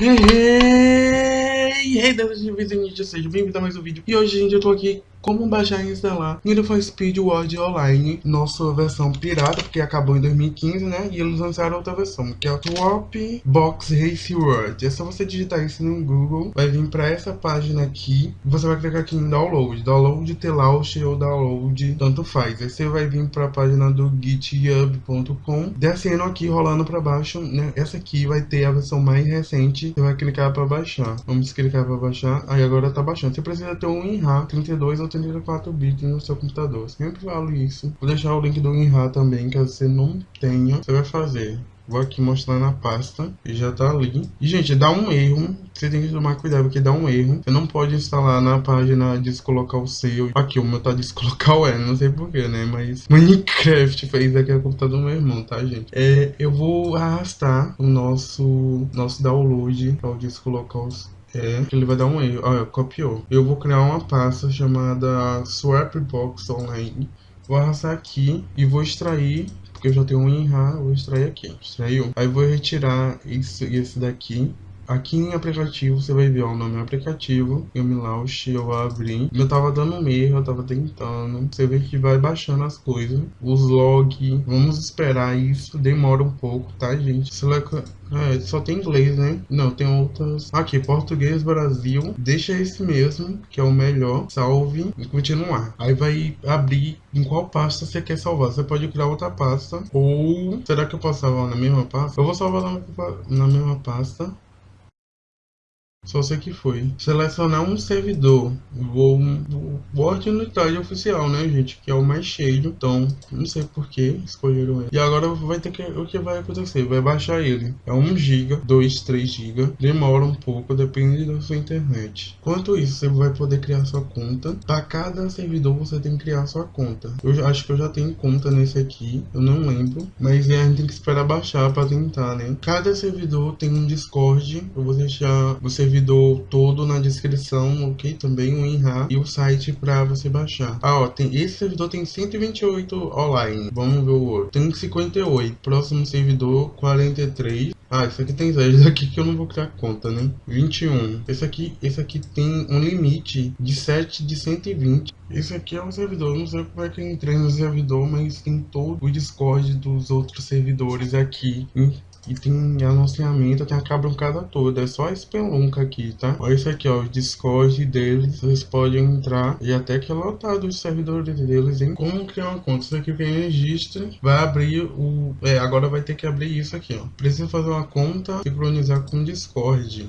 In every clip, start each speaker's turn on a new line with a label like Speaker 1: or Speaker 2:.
Speaker 1: Hey, hey, hey, hey, seja bem-vindo a mais um vídeo. E hoje, gente, eu tô aqui como baixar e instalar Need for Speed World Online, nossa versão pirata, porque acabou em 2015, né? E eles lançaram outra versão, que é o Swap Box Race World. É só você digitar isso no Google, vai vir pra essa página aqui, você vai clicar aqui em Download, Download Telaunch ou Download, tanto faz. Aí você vai vir pra página do github.com, descendo aqui, rolando pra baixo, né? Essa aqui vai ter a versão mais recente, você vai clicar pra baixar. Vamos clicar pra baixar, aí agora tá baixando. Você precisa ter um WinRAR 32 ou 84 bits no seu computador. Sempre falo isso. Vou deixar o link do WinRAR também, caso você não tenha, você vai fazer. Vou aqui mostrar na pasta e já tá ali. E, gente, dá um erro. Você tem que tomar cuidado porque dá um erro. Você não pode instalar na página descolocar o seu. Aqui, o meu tá descolocar o E, não sei porquê, né? Mas Minecraft fez aqui no computador do meu irmão, tá, gente? É, eu vou arrastar o nosso, nosso download para o descolocar é, ele vai dar um erro. Olha, copiou. Eu vou criar uma pasta chamada Swapbox Online. Vou arrastar aqui e vou extrair, porque eu já tenho um vou extrair aqui. Extraiu. Aí vou retirar isso esse daqui. Aqui em aplicativo você vai ver ó, o nome do aplicativo, eu me launch, eu vou abrir. Eu tava dando um erro, eu tava tentando. Você vê que vai baixando as coisas. Os log, vamos esperar isso, demora um pouco, tá gente? Select, é, só tem inglês, né? Não, tem outras. Aqui, português, Brasil. Deixa esse mesmo, que é o melhor. Salve e continuar. Aí vai abrir em qual pasta você quer salvar. Você pode criar outra pasta. Ou será que eu posso salvar na mesma pasta? Eu vou salvar na mesma pasta. Só sei que foi. Selecionar um servidor. Vou, vou estágio oficial, né, gente? Que é o mais cheio. Então, não sei por que escolheram ele. E agora vai ter que. O que vai acontecer? Vai baixar ele. É 1 GB, 2, 3 GB. Demora um pouco, depende da sua internet. Enquanto isso, você vai poder criar sua conta. Para cada servidor, você tem que criar sua conta. Eu acho que eu já tenho conta nesse aqui. Eu não lembro. Mas a gente tem que esperar baixar para tentar, né? Cada servidor tem um Discord. Eu vou deixar você servidor todo na descrição, ok? Também o WinRAR e o site para você baixar. Ah, ó, tem, esse servidor tem 128 online. Vamos ver o outro. Tem 58. Próximo servidor, 43. Ah, esse aqui tem 10 aqui que eu não vou criar conta, né? 21. Esse aqui, esse aqui tem um limite de 7 de 120. Esse aqui é um servidor, não sei como é que eu entrei no servidor, mas tem todo o Discord dos outros servidores aqui e tem anunciamento, tem a cabrancada toda. É só espelunca aqui, tá? Olha isso aqui, ó. O Discord deles. Vocês podem entrar. E até que é lotado os servidores deles, hein? Como criar uma conta? Isso aqui quem registra vai abrir o... É, agora vai ter que abrir isso aqui, ó. Precisa fazer uma conta, sincronizar com o Discord.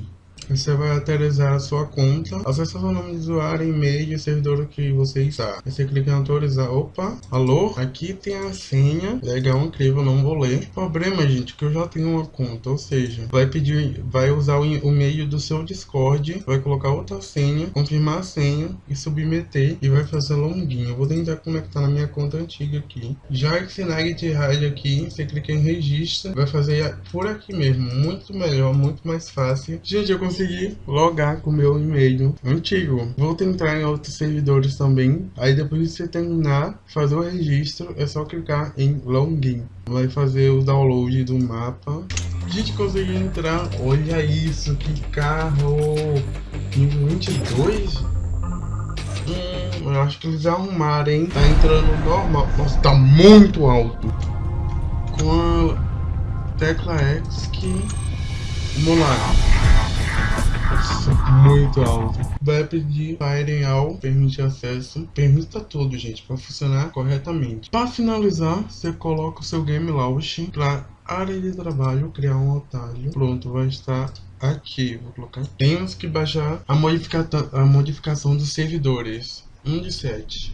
Speaker 1: Você vai atualizar a sua conta, acessa o nome de usuário, e-mail e servidor que você está. Você clica em autorizar. Opa, alô? Aqui tem a senha. Legal, incrível, não vou ler. Problema, gente, que eu já tenho uma conta, ou seja, vai pedir, vai usar o e-mail do seu Discord, vai colocar outra senha, confirmar a senha e submeter e vai fazer login. Eu vou tentar conectar na minha conta antiga aqui. Já esse Nugget Rádio aqui, você clica em registro, vai fazer por aqui mesmo, muito melhor, muito mais fácil. Gente, eu consegui logar com o meu e-mail antigo. Vou tentar em outros servidores também. Aí depois de você terminar, fazer o registro, é só clicar em Login. Vai fazer o download do mapa. Gente conseguiu entrar. Olha isso, que carro! Nível 22? Hum, eu acho que eles arrumaram, hein? Tá entrando normal. Nossa, tá muito alto. Com a tecla X que... Vamos lá muito alto. Vai pedir Firing All, permite acesso, permita tudo, gente, para funcionar corretamente. Para finalizar, você coloca o seu Game Launch para área de trabalho, criar um atalho. Pronto, vai estar aqui. Vou colocar. Temos que baixar a, modifica a modificação dos servidores. 1 de 7.